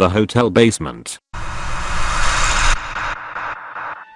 the hotel basement.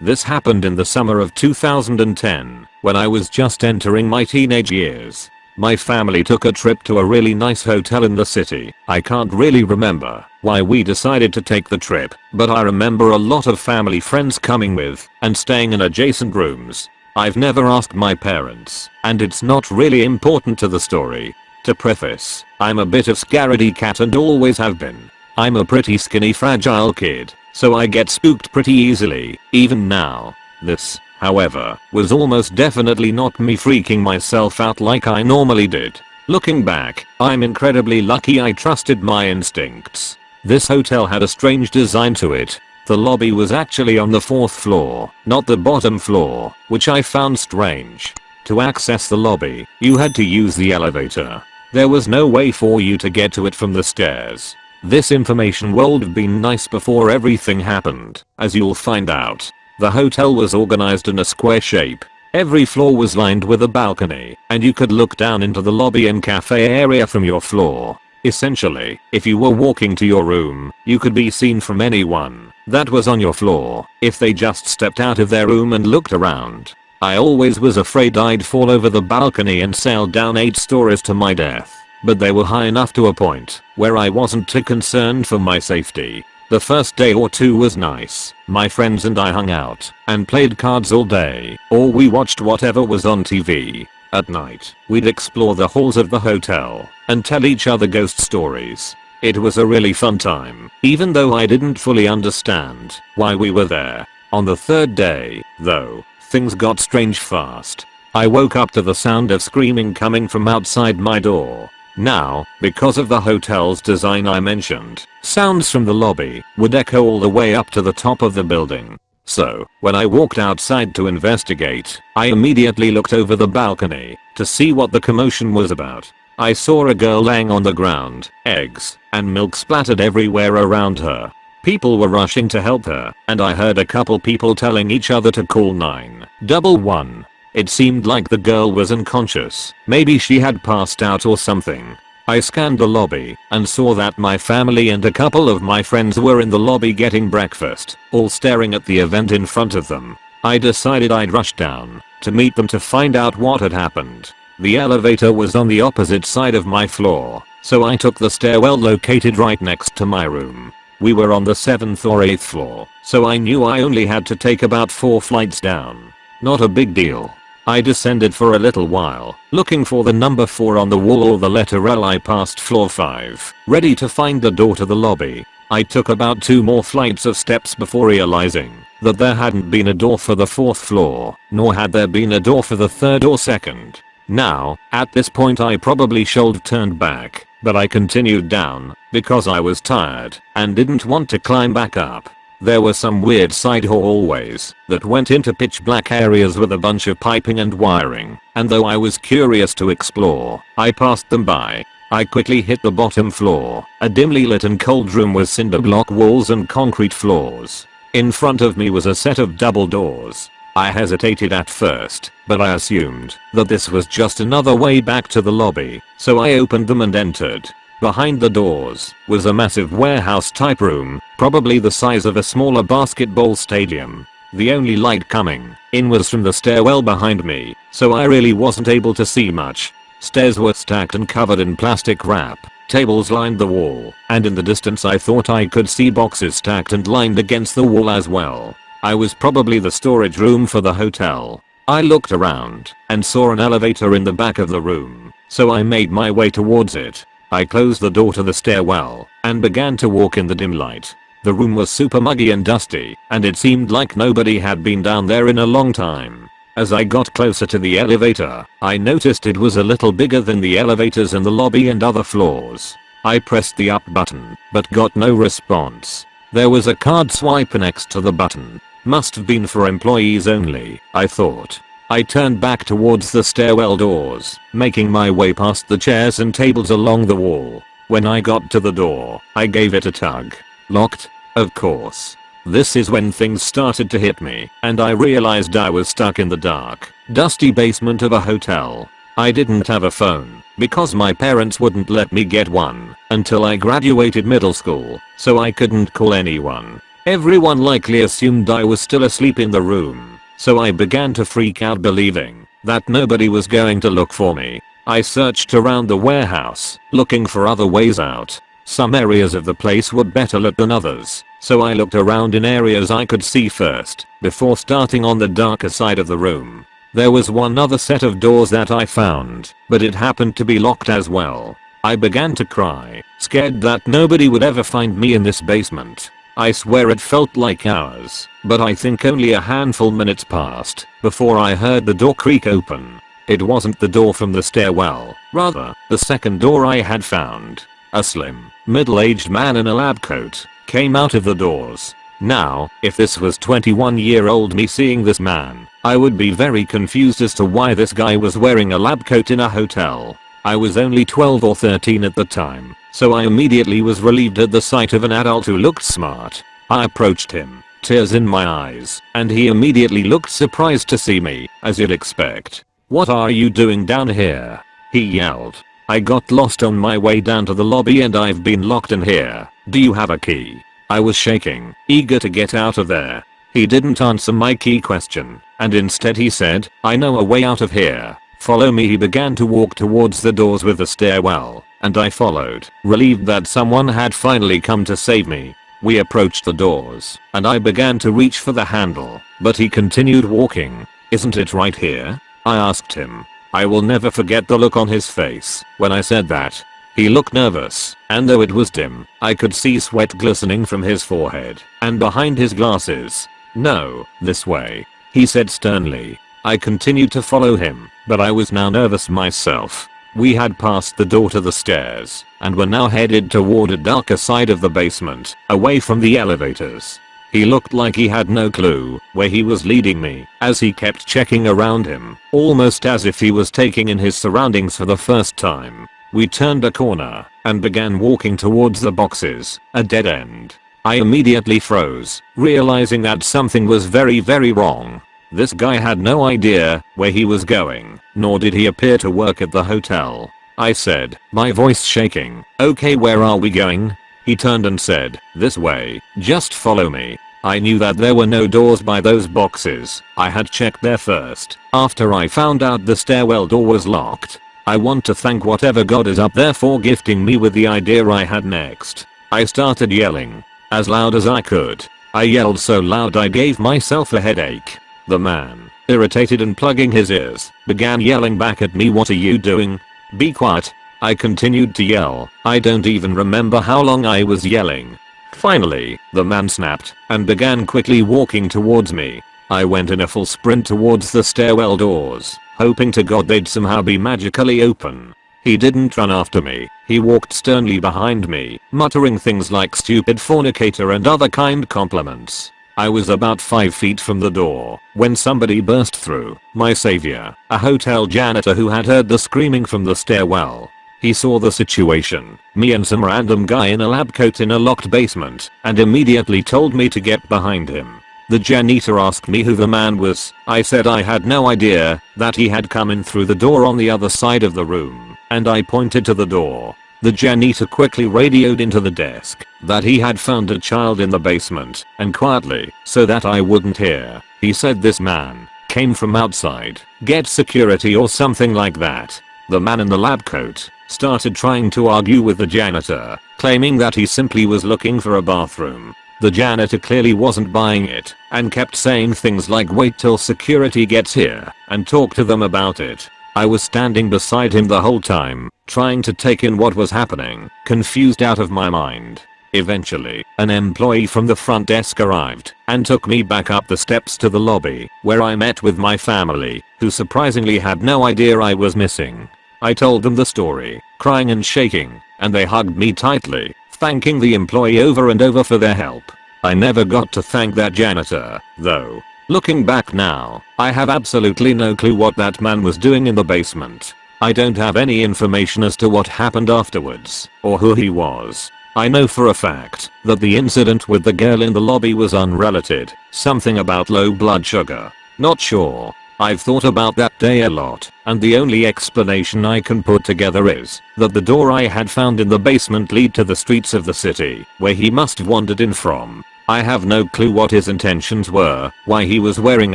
This happened in the summer of 2010, when I was just entering my teenage years. My family took a trip to a really nice hotel in the city. I can't really remember why we decided to take the trip, but I remember a lot of family friends coming with and staying in adjacent rooms. I've never asked my parents, and it's not really important to the story. To preface, I'm a bit of scaredy cat and always have been. I'm a pretty skinny fragile kid, so I get spooked pretty easily, even now. This, however, was almost definitely not me freaking myself out like I normally did. Looking back, I'm incredibly lucky I trusted my instincts. This hotel had a strange design to it. The lobby was actually on the fourth floor, not the bottom floor, which I found strange. To access the lobby, you had to use the elevator. There was no way for you to get to it from the stairs. This information would been nice before everything happened, as you'll find out. The hotel was organized in a square shape. Every floor was lined with a balcony, and you could look down into the lobby and cafe area from your floor. Essentially, if you were walking to your room, you could be seen from anyone that was on your floor if they just stepped out of their room and looked around. I always was afraid I'd fall over the balcony and sail down 8 stories to my death but they were high enough to a point where I wasn't too concerned for my safety. The first day or two was nice. My friends and I hung out and played cards all day, or we watched whatever was on TV. At night, we'd explore the halls of the hotel and tell each other ghost stories. It was a really fun time, even though I didn't fully understand why we were there. On the third day, though, things got strange fast. I woke up to the sound of screaming coming from outside my door. Now, because of the hotel's design I mentioned, sounds from the lobby would echo all the way up to the top of the building. So, when I walked outside to investigate, I immediately looked over the balcony to see what the commotion was about. I saw a girl laying on the ground, eggs and milk splattered everywhere around her. People were rushing to help her, and I heard a couple people telling each other to call 911. It seemed like the girl was unconscious. Maybe she had passed out or something. I scanned the lobby and saw that my family and a couple of my friends were in the lobby getting breakfast, all staring at the event in front of them. I decided I'd rush down to meet them to find out what had happened. The elevator was on the opposite side of my floor, so I took the stairwell located right next to my room. We were on the 7th or 8th floor, so I knew I only had to take about 4 flights down. Not a big deal. I descended for a little while, looking for the number 4 on the wall or the letter L I passed floor 5, ready to find the door to the lobby. I took about two more flights of steps before realizing that there hadn't been a door for the fourth floor, nor had there been a door for the third or second. Now, at this point I probably should have turned back, but I continued down because I was tired and didn't want to climb back up. There were some weird side hallways that went into pitch black areas with a bunch of piping and wiring, and though I was curious to explore, I passed them by. I quickly hit the bottom floor, a dimly lit and cold room with cinder block walls and concrete floors. In front of me was a set of double doors. I hesitated at first, but I assumed that this was just another way back to the lobby, so I opened them and entered. Behind the doors was a massive warehouse type room, probably the size of a smaller basketball stadium. The only light coming in was from the stairwell behind me, so I really wasn't able to see much. Stairs were stacked and covered in plastic wrap. Tables lined the wall, and in the distance I thought I could see boxes stacked and lined against the wall as well. I was probably the storage room for the hotel. I looked around and saw an elevator in the back of the room, so I made my way towards it. I closed the door to the stairwell and began to walk in the dim light. The room was super muggy and dusty, and it seemed like nobody had been down there in a long time. As I got closer to the elevator, I noticed it was a little bigger than the elevators in the lobby and other floors. I pressed the up button, but got no response. There was a card swipe next to the button. Must have been for employees only, I thought. I turned back towards the stairwell doors, making my way past the chairs and tables along the wall. When I got to the door, I gave it a tug. Locked? Of course. This is when things started to hit me, and I realized I was stuck in the dark, dusty basement of a hotel. I didn't have a phone because my parents wouldn't let me get one until I graduated middle school, so I couldn't call anyone. Everyone likely assumed I was still asleep in the room, so I began to freak out believing that nobody was going to look for me. I searched around the warehouse, looking for other ways out. Some areas of the place were better lit than others, so I looked around in areas I could see first, before starting on the darker side of the room. There was one other set of doors that I found, but it happened to be locked as well. I began to cry, scared that nobody would ever find me in this basement. I swear it felt like hours, but I think only a handful minutes passed before I heard the door creak open. It wasn't the door from the stairwell, rather, the second door I had found. A slim, middle-aged man in a lab coat came out of the doors now, if this was 21 year old me seeing this man, I would be very confused as to why this guy was wearing a lab coat in a hotel. I was only 12 or 13 at the time, so I immediately was relieved at the sight of an adult who looked smart. I approached him, tears in my eyes, and he immediately looked surprised to see me, as you'd expect. What are you doing down here? He yelled. I got lost on my way down to the lobby and I've been locked in here. Do you have a key? I was shaking, eager to get out of there. He didn't answer my key question, and instead he said, I know a way out of here. Follow me he began to walk towards the doors with the stairwell, and I followed, relieved that someone had finally come to save me. We approached the doors, and I began to reach for the handle, but he continued walking. Isn't it right here? I asked him. I will never forget the look on his face when I said that. He looked nervous, and though it was dim, I could see sweat glistening from his forehead and behind his glasses. No, this way. He said sternly. I continued to follow him, but I was now nervous myself. We had passed the door to the stairs and were now headed toward a darker side of the basement, away from the elevators. He looked like he had no clue where he was leading me as he kept checking around him, almost as if he was taking in his surroundings for the first time. We turned a corner and began walking towards the boxes, a dead end. I immediately froze, realizing that something was very very wrong. This guy had no idea where he was going, nor did he appear to work at the hotel. I said, my voice shaking, okay where are we going? He turned and said, this way, just follow me. I knew that there were no doors by those boxes. I had checked there first, after I found out the stairwell door was locked. I want to thank whatever god is up there for gifting me with the idea I had next. I started yelling. As loud as I could. I yelled so loud I gave myself a headache. The man, irritated and plugging his ears, began yelling back at me what are you doing? Be quiet. I continued to yell. I don't even remember how long I was yelling. Finally, the man snapped and began quickly walking towards me. I went in a full sprint towards the stairwell doors hoping to god they'd somehow be magically open. He didn't run after me, he walked sternly behind me, muttering things like stupid fornicator and other kind compliments. I was about 5 feet from the door when somebody burst through, my savior, a hotel janitor who had heard the screaming from the stairwell. He saw the situation, me and some random guy in a lab coat in a locked basement, and immediately told me to get behind him. The janitor asked me who the man was. I said I had no idea that he had come in through the door on the other side of the room, and I pointed to the door. The janitor quickly radioed into the desk that he had found a child in the basement and quietly, so that I wouldn't hear, he said this man came from outside, get security or something like that. The man in the lab coat started trying to argue with the janitor, claiming that he simply was looking for a bathroom the janitor clearly wasn't buying it and kept saying things like wait till security gets here and talk to them about it. I was standing beside him the whole time, trying to take in what was happening, confused out of my mind. Eventually, an employee from the front desk arrived and took me back up the steps to the lobby where I met with my family, who surprisingly had no idea I was missing. I told them the story, crying and shaking, and they hugged me tightly thanking the employee over and over for their help. I never got to thank that janitor, though. Looking back now, I have absolutely no clue what that man was doing in the basement. I don't have any information as to what happened afterwards, or who he was. I know for a fact that the incident with the girl in the lobby was unrelated, something about low blood sugar. Not sure. I've thought about that day a lot, and the only explanation I can put together is that the door I had found in the basement lead to the streets of the city, where he must have wandered in from. I have no clue what his intentions were, why he was wearing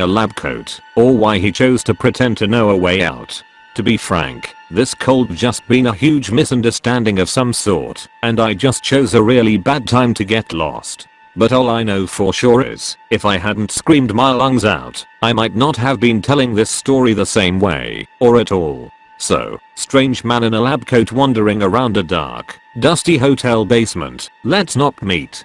a lab coat, or why he chose to pretend to know a way out. To be frank, this cold just been a huge misunderstanding of some sort, and I just chose a really bad time to get lost. But all I know for sure is, if I hadn't screamed my lungs out, I might not have been telling this story the same way, or at all. So, strange man in a lab coat wandering around a dark, dusty hotel basement, let's not meet.